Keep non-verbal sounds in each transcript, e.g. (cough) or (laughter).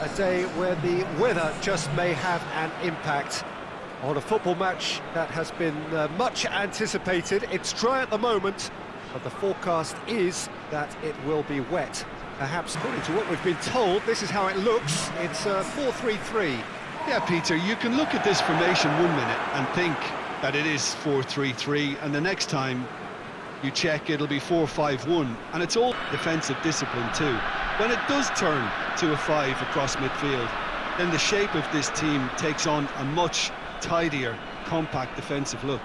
a day where the weather just may have an impact on a football match that has been uh, much anticipated. It's dry at the moment, but the forecast is that it will be wet. Perhaps according to what we've been told, this is how it looks. It's uh, 4-3-3. Yeah, Peter, you can look at this formation one minute and think that it is 4-3-3, and the next time you check, it'll be 4-5-1, and it's all defensive discipline too. When it does turn to a five across midfield, then the shape of this team takes on a much tidier, compact defensive look.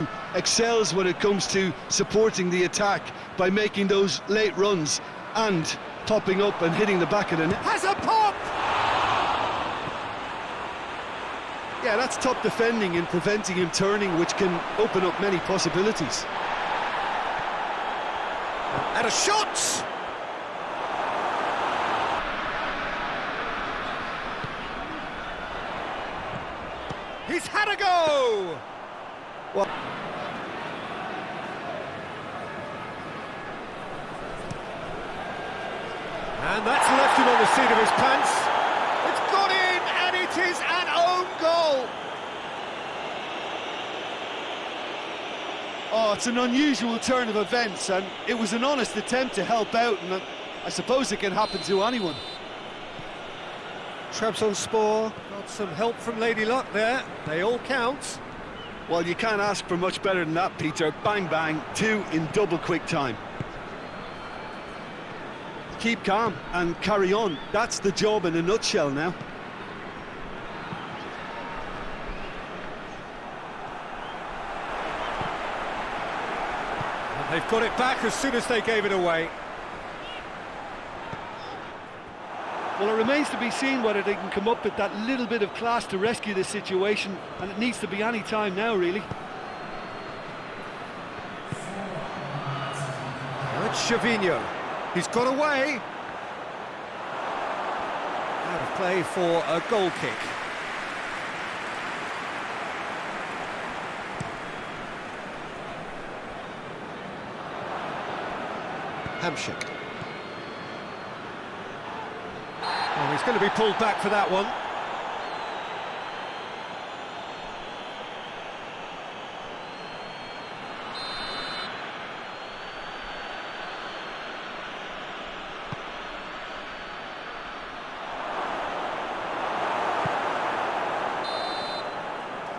(laughs) excels when it comes to supporting the attack by making those late runs and topping up and hitting the back of the net. Has a pop! Yeah, that's top defending and preventing him turning, which can open up many possibilities. And a shot! He's had a go! Well... And that's left him on the seat of his pants. It's gone in, and it is an own goal. Oh, it's an unusual turn of events, and it was an honest attempt to help out, and I suppose it can happen to anyone. Traps on Trabzonspor got some help from Lady Luck there. They all count. Well, you can't ask for much better than that, Peter. Bang, bang, two in double quick time. Keep calm and carry on. That's the job in a nutshell now. They've got it back as soon as they gave it away. Well, it remains to be seen whether they can come up with that little bit of class to rescue this situation, and it needs to be any time now, really. It's Gervinho. He's got away. Out of play for a goal kick. Hamsik. Oh, he's going to be pulled back for that one.